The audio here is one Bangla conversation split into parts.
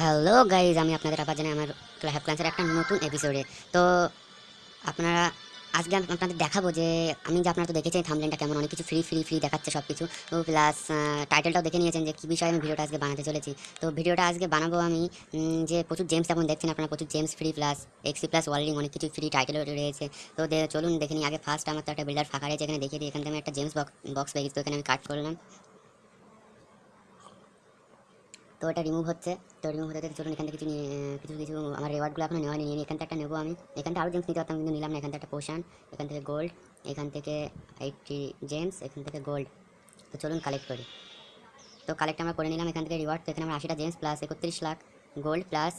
হ্যালো গাইজ আমি আপনাদের আবার জানাই আমার ক্লাব ক্লান্সের একটা নতুন এপিসোডে তো, আপনারা, আজকে আমি আপনাদের দেখাবো যে, আমি যে আপনারা তো দেখেছেন থামলেনটা কেমন, অনেক কিছু ফ্রি ফ্রি ফ্রি দেখাচ্ছে সব কিছু তো প্লাস টাইটেলটাও দেখে নিয়েছেন যে, কী বিষয়ে আমি ভিডিওটা আজকে বানাতে চলেছি। তো ভিডিওটা আজকে বানাবো আমি যে প্রচুর জেমস এখন দেখছেন আপনারা, প্রচুর জেমস ফ্রি প্লাস এক্সি প্লাস ওয়ার্ল্ডিং অনেক কিছু ফ্রি টাইটেল রয়েছে। তো চলুন দেখে নিই, আগে ফার্স্ট আমার তো একটা বিল্ডার ফাঁকা রয়েছে, এখানে দেখিয়ে দিই। এখান থেকে আমি একটা জেমস বক্স বক্স পেয়ে গেছি, তো এখানে আমি কাট করলাম। তো এটা রিমুভ হচ্ছে। তো রিমুভ হতে চলুন এখান থেকে কিছু কিছু কিছু আমার রেওয়ার্ডগুলো এখনও নেওয়া নিয়ে এখান থেকে একটা নেব আমি। এখান থেকে আরও জেমস নিতে পারতাম, কিন্তু নিলাম না। এখান থেকে একটা পোশান এখান থেকে গোল্ড এখান থেকে এইটটি জেমস এখান থেকে গোল্ড তো চলুন কালেক্ট করি। তো কালেক্ট আমরা করে নিলাম এখান থেকে রিওয়ার্ড তো এখানে আমার আশিটা জেমস প্লাস একত্রিশ লাখ গোল্ড প্লাস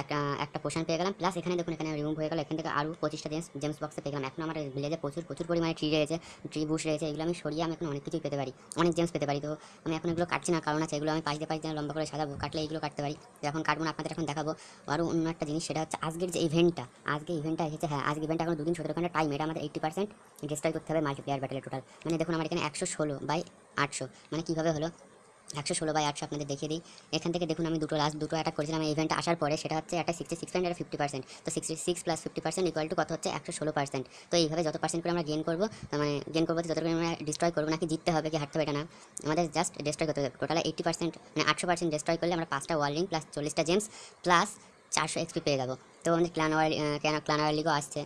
একটা একটা পোশান পেয়ে গেলাম। প্লাস এখানে দেখুন, এখানে রিমুভ হয়ে গেল। এখান থেকে আরও পঁচিশটা জেমস জেমস বক্সে পেয়ে গেলাম। এখন আমার ভিলেজে প্রচুর প্রচুর পরিমাণে ট্রি রয়েছে ট্রি বুশ রয়েছে, এগুলো আমি সরিয়ে আমি এখন অনেক কিছুই পেতে পারি। অনেক জেমস পেতে পারি। তো আমি এখন এগুলো কাটছি না, কারণ আছে এগুলো আমি পাঁচ দিয়ে পাঁচ লম্বা করে সাজাবো। কাটলে এগুলো কাটতে পারি। তো এখন কাটবো না, আপনাদের এখন দেখাবো। আরও অন্য একটা জিনিস, সেটা হচ্ছে আজকের যে ইভেন্টটা আজকে ইভেন্টটা এসেছে হ্যাঁ আজকে ইভেন্টটা এখন দুদিন, সতেরো ঘণ্টা টাইম এটা আমাদের এইটি পার্সেন্ট ডিস্ট্রয় করতে হবে মাল্টিপ্লেয়ার ব্যাটেলে টোটাল মানে দেখুন, আমার এখানে একশো ষোলো বাই আটশো। মানে কীভাবে হলো? একশো ষোলো বাই আটশো আপনাদের দেখিয়ে দিই। এখান থেকে দেখুন আমি দুটো লাস্ট দুটো অ্যাটাক করেছিলাম। এই ইভেন্ট আসার পরে সেটা হচ্ছে একটা sixty six point fifty percent তো sixty six plus fifty percent equal to কত হচ্ছে? একশো ষোলো পার্সেন্ট তো এইভাবে যত পার্সেন্ট করে আমরা গেন করব মানে গেন করব যত করে আমরা ডিস্ট্রয় করব নাকি জিততে হবে কি হারতে হবে এটা না। আমাদের জাস্ট ডিস্ট্রয় করতে হবে। টোটাল এইটি পার্সেন্ট মানে আটশো পার্সেন্ট ডিস্ট্রয় করলে আমরা পাঁচটা ওয়ার্লিং প্লাস চল্লিশটা জেমস প্লাস চারশো এক্সপি পেয়ে যাব। তো আমাদের ক্লান ওয়ার ক্লান ওয়ার লিগও আসছে।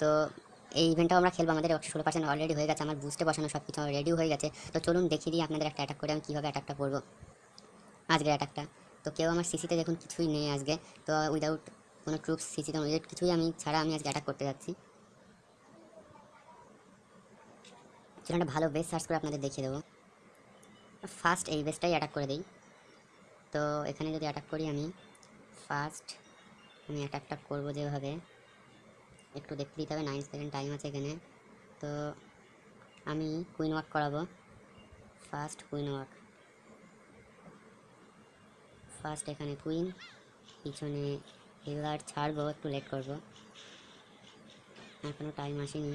তো এই ইভেন্টটাও আমরা খেলব, আমাদের একশো ষোলো পার্সেন্ট অলরেডি হয়ে গেছে, আমার বুঝতে বসানো সব কিছু রেডি হয়ে গেছে। তো চলুন দেখিয়ে দিই আপনাদের একটা অ্যাটাক করে আমি কীভাবে অ্যাটাকটা করব। আজকের অ্যাটাকটা তো কেউ আমার সিসিতে দেখুন কিছুই নেই আজকে। তো উইদাউট কোনো ট্রুপস সিসিতে উইদাউট কিছুই আমি ছাড়া আমি আজকে অ্যাটাক করতে যাচ্ছি। চলুন একটা ভালো বেস সার্চ করে আপনাদের দেখিয়ে দেবো। ফার্স্ট এই বেসটাই অ্যাটাক করে দিই। তো এখানে যদি অ্যাটাক করি আমি ফার্স্ট আমি অ্যাটাকটা করব যেভাবে। একটু দেখতে দিতে হবে নাইন সেকেন্ড টাইম আছে এখানে। তো আমি কুইন ওয়াক করাবো। ফার্স্ট কুইন ওয়াক ফার্স্ট এখানে কুইন পিছনে হিলার ছাড়বো, একটু লেট করব। এখনও টাইম আসেনি।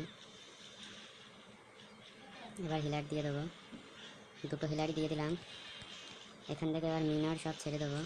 এবার হিলার দিয়ে দেবো। দুটো হিলারই দিয়ে দিলাম। এখান থেকে এবার মিনার সব ছেড়ে দেবো।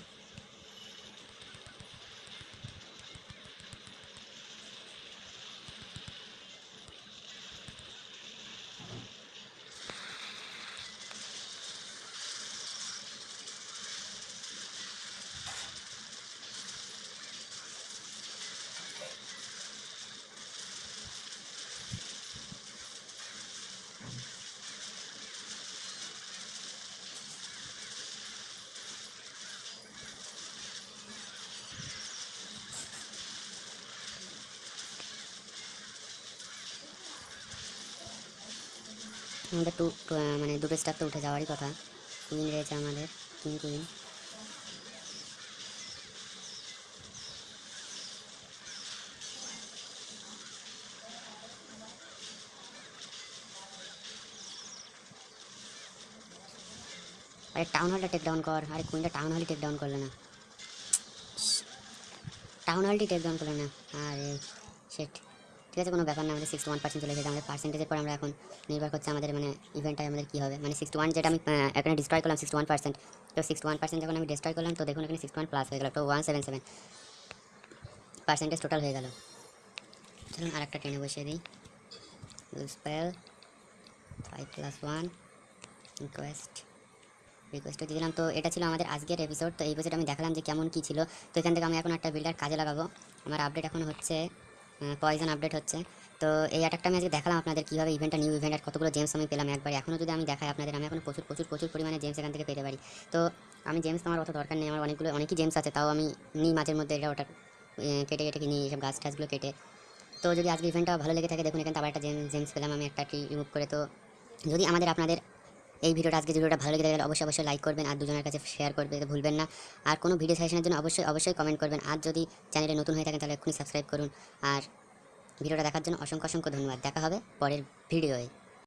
আমাদের টু মানে দুটো স্টার তো উঠে যাওয়ারই কথা। কুইন রয়েছে আমাদের কিং কুইন। আরে টাউন হলটা টেক ডাউন কর, আরে কুইনটা টাউন হলই টেক ডাউন করলে না। টাউন হলটি টেক ডাউন করলে না, আরে সেট ঠিক আছে, কোনো ব্যাপার না, আমাদের সিক্সটি ওয়ান পার্সেন্ট চলে এসেছে, আমাদের পার্সেন্টেজের পর আমরা এখন নির্ভর করছে আমাদের মানে ইভেন্টটাই আমাদের কী হবে। মানে সিক্সটি ওয়ান যেটা আমি এখানে ডিস্ট্রয় করলাম সিক্সটি ওয়ান পার্সেন্ট তো সিক্সটি ওয়ান পার্সেন্ট যখন আমি ডিস্ট্রয় করলাম, তো দেখুন এখানে সিক্সটি ওয়ান প্লাস হয়ে গেল, তো one seven seven percentage total হয়ে গেল। চলুন আর একটা টেনে বসিয়ে দিই। Spell five plus one request রিকোয়েস্টও দিলাম। তো এটা ছিল আমাদের আজকের এপিসোড তো এই এপিসোড আমি দেখালাম যে কেমন কী ছিল। তো এখান থেকে আমি এখন একটা বিল্ডার কাজে লাগাবো। আমার আপডেট এখন হচ্ছে পয়জন আপডেট হচ্ছে। তো এই অ্যাটাকটা আমি আজকে দেখালাম আপনাদের কীভাবে ইভেন্টটা নিউ ইভেন্ট আর কতগুলো জেমস আমি পেলাম একবার। এখনও যদি আমি দেখাই আপনাদের, আমি এখন প্রচুর প্রচুর প্রচুর পরিমাণে জেমস এখান থেকে পেতে পারি। তো আমি জেমস আমার অত দরকার নেই, আমার অনেকগুলো, অনেকই জেমস আছে, তাও আমি নিই মাঝের মধ্যে এটা ওটা কেটে কেটে নিই এইসব গাছ টাছগুলো কেটে। তো যদি আজকে ইভেন্টটা ভালো লেগে থাকে, দেখুন এখানে আবার একটা জেমস জেমস পেলাম আমি একটা ট্রি রিমুভ করে। তো যদি আমাদের আপনাদের এই ভিডিওটা আজকে ভিডিওটা ভালো লেগে থাকে অবশ্যই অবশ্যই লাইক করবেন আর দুজনের কাছে শেয়ার করবে ভুলবেন না। আর কোনো ভিডিও সাজেশনের জন্য অবশ্যই অবশ্যই কমেন্ট করবেন। আর যদি চ্যানেলে নতুন হয়ে থাকেন, তাহলে এক্ষুনি সাবস্ক্রাইব করুন। আর ভিডিওটা দেখার জন্য অসংখ্য অসংখ্য ধন্যবাদ। দেখা হবে পরের ভিডিওয়ে